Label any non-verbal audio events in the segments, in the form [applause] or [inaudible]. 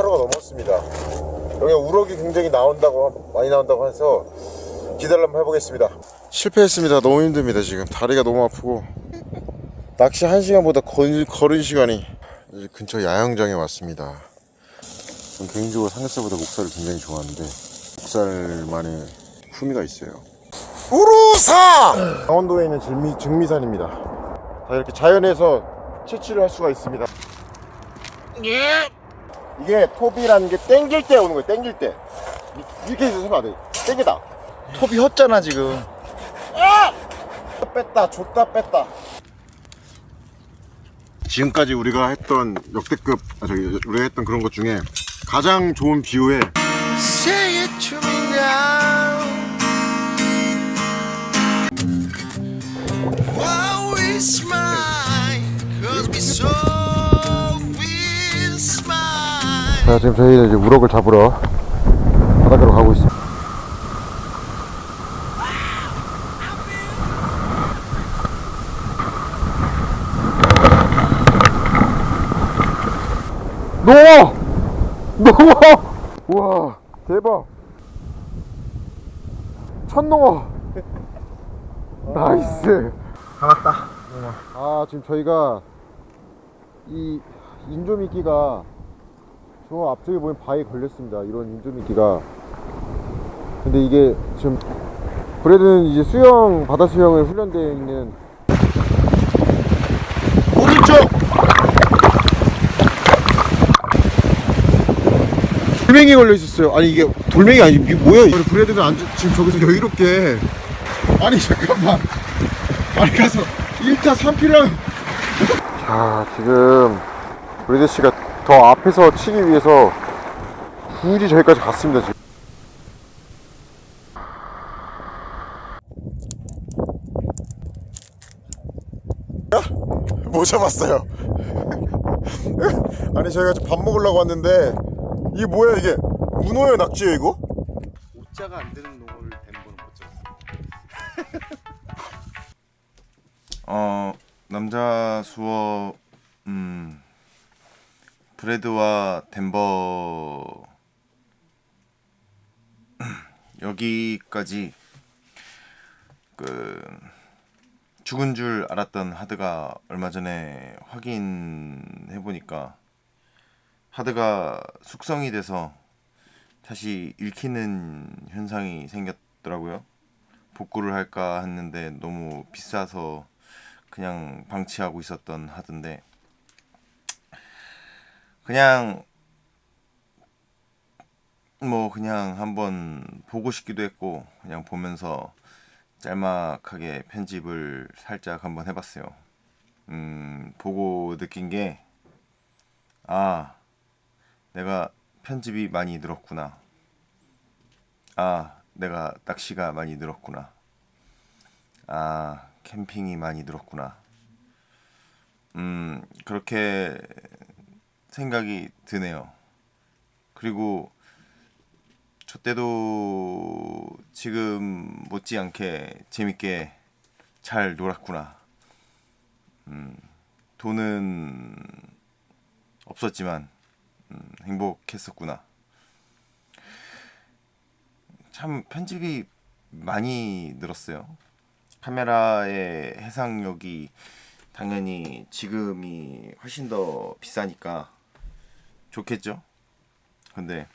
하루가 넘었습니다. 여기 우럭이 굉장히 나온다고 많이 나온다고 해서 기다려 한번 해보겠습니다. 실패했습니다. 너무 힘듭니다 지금. 다리가 너무 아프고. 낚시 1시간보다 걸, 걸은 시간이 이제 근처 야영장에 왔습니다. 개인적으로 삼겹살보다 목살을 굉장히 좋아하는데 목살만의 후미가 있어요. 우루사! 강원도에 있는 증미, 증미산입니다. 다 이렇게 자연에서 채취를 할 수가 있습니다 이게 톱이라는 게 땡길 때 오는 거예요 땡길 때. 이- 이렇게 해서 하면 안돼 땡기다. 톱이 혓잖아 지금. 뺐다 줬다 뺐다. 지금까지 우리가 했던 역대급 아 저기 우리가 했던 그런 것 중에 가장 좋은 춤이냐? Wow it's mine. Cause we so 자 지금 저희는 이제 우럭을 잡으러 바닷가로 가고 있습니다. 넘어! 넘어! 우와 대박. 첫 농어. [laughs] nice. 잡았다. 아 지금 저희가 이 인조미끼가 저 앞쪽에 보면 바위에 걸렸습니다. 이런 인조미끼가. 근데 이게 지금 브레드는 이제 수영 바다 수영을 훈련되어 있는 오른쪽! 돌멩이 걸려 있었어요. 아니 이게 돌멩이 아니 이게 뭐야? 이거 브레드가 앉아 지금 저기서 여유롭게. 아니 잠깐만. 아니 가서 1타 3피랑. 자 지금 브레드 씨가 더 앞에서 치기 위해서 굳이 저기까지 갔습니다 지금. 못 잡았어요? [laughs] 아니 저희가 지금 밥 먹으려고 왔는데 이게 뭐야 이게? 문어예요 낙지예요 이거? 오자가 안 되는 농어를 덴버는 못 잡았어. [laughs] 어 남자 수어 음 브레드와 덴버 여기까지 그 죽은 줄 알았던 하드가 얼마 전에 확인해 보니까 하드가 숙성이 돼서 다시 읽히는 현상이 생겼더라고요. 복구를 할까 했는데 너무 비싸서 그냥 방치하고 있었던 하던데 그냥 뭐 그냥 한번 보고 싶기도 했고 그냥 보면서 짤막하게 편집을 살짝 한번 해봤어요. 음 보고 느낀 게 아 내가 편집이 많이 늘었구나. 아 내가 낚시가 많이 늘었구나. 아 캠핑이 많이 늘었구나. 음, 그렇게 생각이 드네요. 그리고 저 때도 지금 못지않게 재밌게 잘 놀았구나. 음, 돈은 없었지만 음, 행복했었구나. 참 편집이 많이 늘었어요. 카메라의 해상력이 당연히 지금이 훨씬 더 비싸니까 좋겠죠. 근데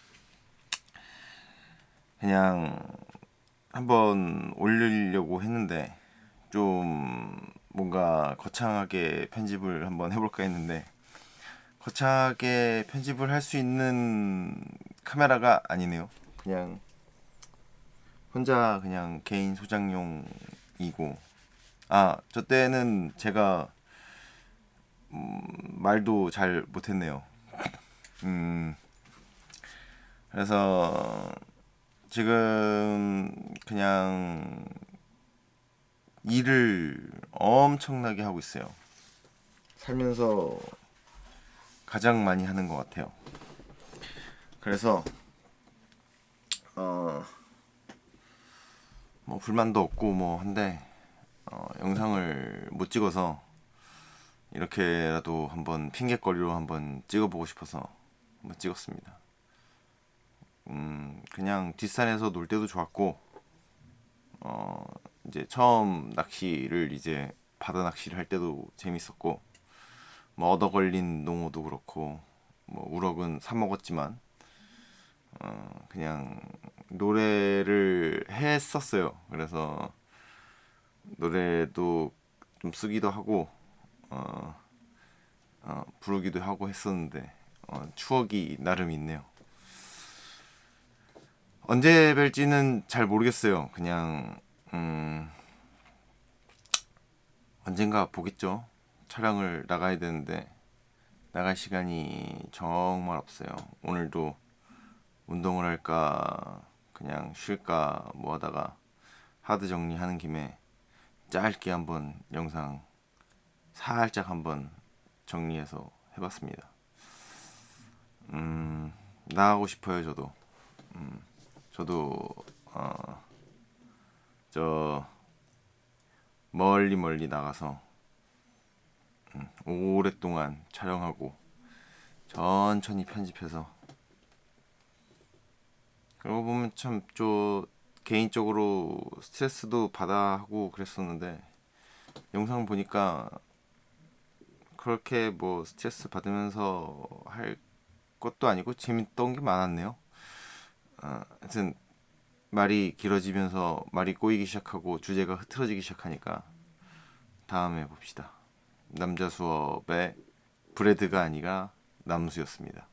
그냥 한번 올리려고 했는데 좀 뭔가 거창하게 편집을 한번 해볼까 했는데 거창하게 편집을 할 수 있는 카메라가 아니네요. 그냥 혼자 그냥 개인 소장용이고 아 저 때는 제가 음, 말도 잘 못했네요. 음 그래서 지금 그냥 일을 엄청나게 하고 있어요. 살면서 가장 많이 하는 것 같아요. 그래서 어. 뭐 불만도 없고 뭐 한데 어, 영상을 못 찍어서 이렇게라도 한번 핑계거리로 한번 찍어보고 싶어서 한번 찍었습니다. 음, 그냥 뒷산에서 놀 때도 좋았고, 어, 이제 처음 낚시를 이제 바다 낚시를 할 때도 재밌었고, 뭐 얻어 걸린 농어도 그렇고, 뭐 우럭은 사 먹었지만, 어, 그냥 노래를 했었어요. 그래서 노래도 좀 쓰기도 하고, 어, 어, 부르기도 하고 했었는데 어, 추억이 나름 있네요. 언제 뵐지는 잘 모르겠어요. 그냥 음, 언젠가 보겠죠. 촬영을 나가야 되는데 나갈 시간이 정말 없어요. 오늘도 운동을 할까 그냥 쉴까 뭐 하다가 하드 정리하는 김에 짧게 한번 영상 살짝 한번 정리해서 해봤습니다. 음, 나가고 싶어요, 저도. 음, 저도, 어, 저, 멀리 멀리 나가서, 음, 오랫동안 촬영하고, 천천히 편집해서, 그러고 보면 참, 저, 개인적으로 스트레스도 받아 하고 그랬었는데, 영상 보니까 그렇게 뭐 스트레스 받으면서 할 것도 아니고 재밌던 게 많았네요. 어, 하여튼 말이 길어지면서 말이 꼬이기 시작하고 주제가 흐트러지기 시작하니까 다음에 봅시다. 남자 수업의 브레드가 아니라 남수였습니다.